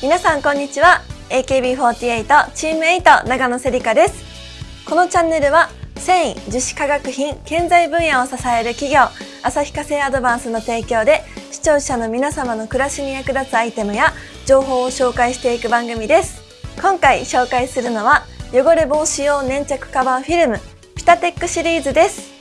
皆さんこんにちは。AKB48 チーム8長野せりかです。このチャンネルは繊維樹脂化学品建材分野を支える企業旭化成アドバンスの提供で視聴者の皆様の暮らしに役立つアイテムや情報を紹介していく番組です。今回紹介するのは汚れ防止用粘着カバーフィルムピタテックシリーズです。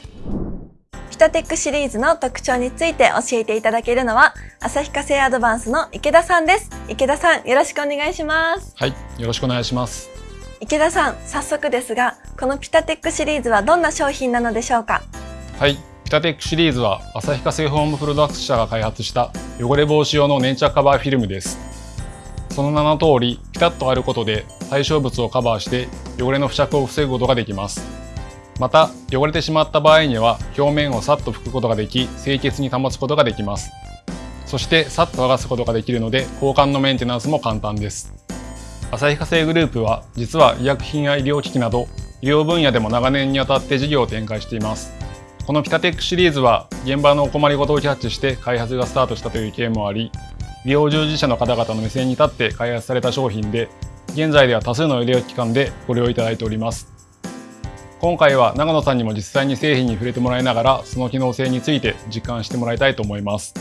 ピタテックシリーズの特徴について教えていただけるのは旭化成アドバンスの池田さんです。池田さんよろしくお願いします。はいよろしくお願いします。池田さん早速ですがこのピタテックシリーズはどんな商品なのでしょうか？はいピタテックシリーズは旭化成ホームプロダクツ社が開発した汚れ防止用の粘着カバーフィルムです。その名の通りピタッと貼ることで対象物をカバーして汚れの付着を防ぐことができますまた汚れてしまった場合には表面をさっと拭くことができ清潔に保つことができます。そしてさっと剥がすことができるので交換のメンテナンスも簡単です。旭化成グループは実は医薬品や医療機器など医療分野でも長年にわたって事業を展開しています。このピタテックシリーズは現場のお困りごとをキャッチして開発がスタートしたという経緯もあり医療従事者の方々の目線に立って開発された商品で現在では多数の医療機関でご利用いただいております。今回は長野さんにも実際に製品に触れてもらいながらその機能性について実感してもらいたいと思います。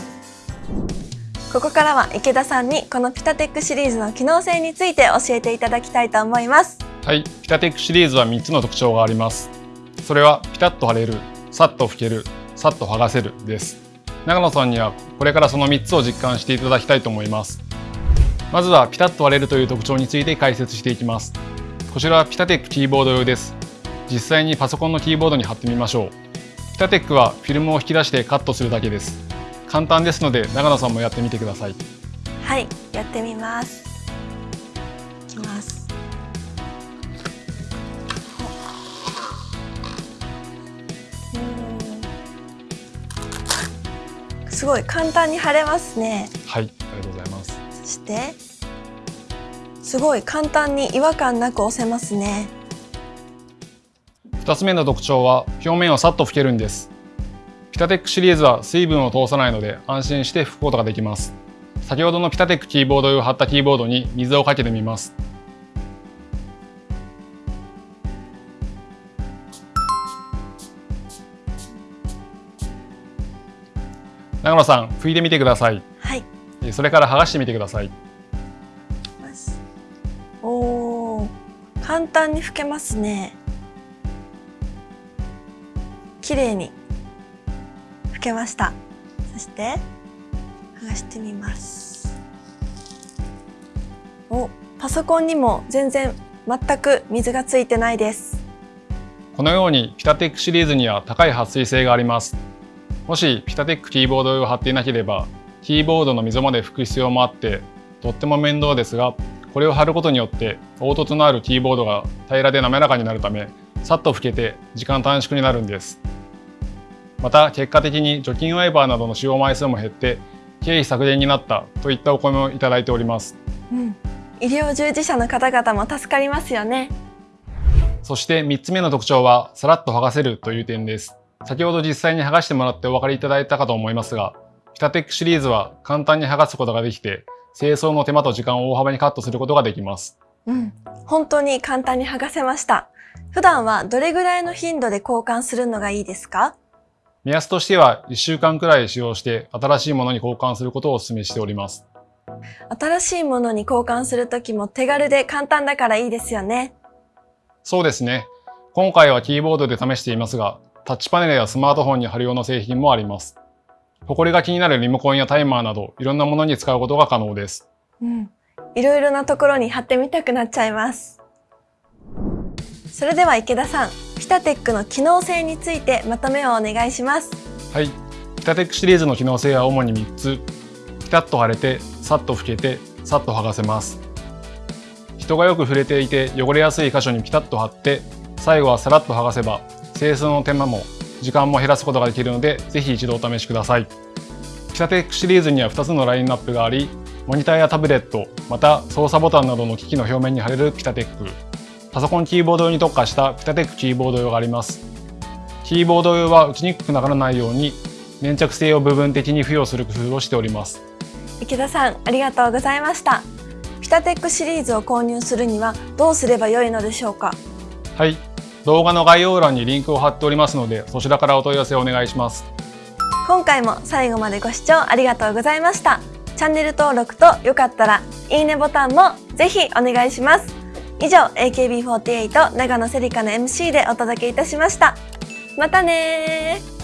ここからは池田さんにこのピタテックシリーズの機能性について教えていただきたいと思います。はい。ピタテックシリーズは3つの特徴があります。それはピタッと貼れるさっと拭けるさっと剥がせるです。長野さんにはこれからその3つを実感していただきたいと思います。まずはピタッと割れるという特徴について解説していきます。こちらはピタテックキーボード用です実際にパソコンのキーボードに貼ってみましょう。ピタテックはフィルムを引き出してカットするだけです。簡単ですので長野さんもやってみてください。はいやってみます。いきます。すごい簡単に貼れますね。はいありがとうございます。そしてすごい簡単に違和感なく押せますね2つ目の特徴は表面をさっと拭けるんです。ピタテックシリーズは水分を通さないので安心して拭くことができます。先ほどのピタテックキーボード用貼ったキーボードに水をかけてみます。長野さん拭いてみてください。はい。それから剥がしてみてください。おー。簡単に拭けますね綺麗に拭けました。そして剥がしてみます。おパソコンにも全然全く水がついてないです。このようにピタテックシリーズには高い撥水性があります。もしピタテックキーボードを貼っていなければキーボードの溝まで拭く必要もあってとっても面倒ですがこれを貼ることによって凹凸のあるキーボードが平らで滑らかになるためさっと拭けて時間短縮になるんです。また結果的に除菌ワイパーなどの使用枚数も減って経費削減になったといったお声もいただいております、うん、医療従事者の方々も助かりますよね。そして3つ目の特徴はさらっと剥がせるという点です。先ほど実際に剥がしてもらってお分かりいただいたかと思いますがピタテックシリーズは簡単に剥がすことができて清掃の手間と時間を大幅にカットすることができます。うん、本当に簡単に剥がせました。普段はどれぐらいの頻度で交換するのがいいですか？目安としては1週間くらい使用して新しいものに交換することをお勧めしております。新しいものに交換するときも手軽で簡単だからいいですよね。そうですね。今回はキーボードで試していますが、タッチパネルやスマートフォンに貼る用の製品もあります。ホコリが気になるリモコンやタイマーなどいろんなものに使うことが可能です。うん。いろいろなところに貼ってみたくなっちゃいます。それでは池田さん、ピタテックの機能性についてまとめをお願いします。はい。ピタテックシリーズの機能性は主に3つ。ピタッと貼れてさっと拭けてさっと剥がせます。人がよく触れていて汚れやすい箇所にピタッと貼って最後はさらっと剥がせば清掃の手間も時間も減らすことができるのでぜひ一度お試しください。ピタテックシリーズには2つのラインナップがありモニターやタブレットまた操作ボタンなどの機器の表面に貼れるピタテック。パソコンキーボード用に特化したピタテックキーボード用があります。キーボード用は打ちにくくならないように粘着性を部分的に付与する工夫をしております。池田さん、ありがとうございました。ピキタテックシリーズを購入するにはどうすればよいのでしょうか？はい動画の概要欄にリンクを貼っておりますのでそちらからお問い合わせをお願いします今回も最後までご視聴ありがとうございましたチャンネル登録とよかったらいいねボタンもぜひお願いします以上 AKB48 長野セリカの MC でお届けいたしました。またね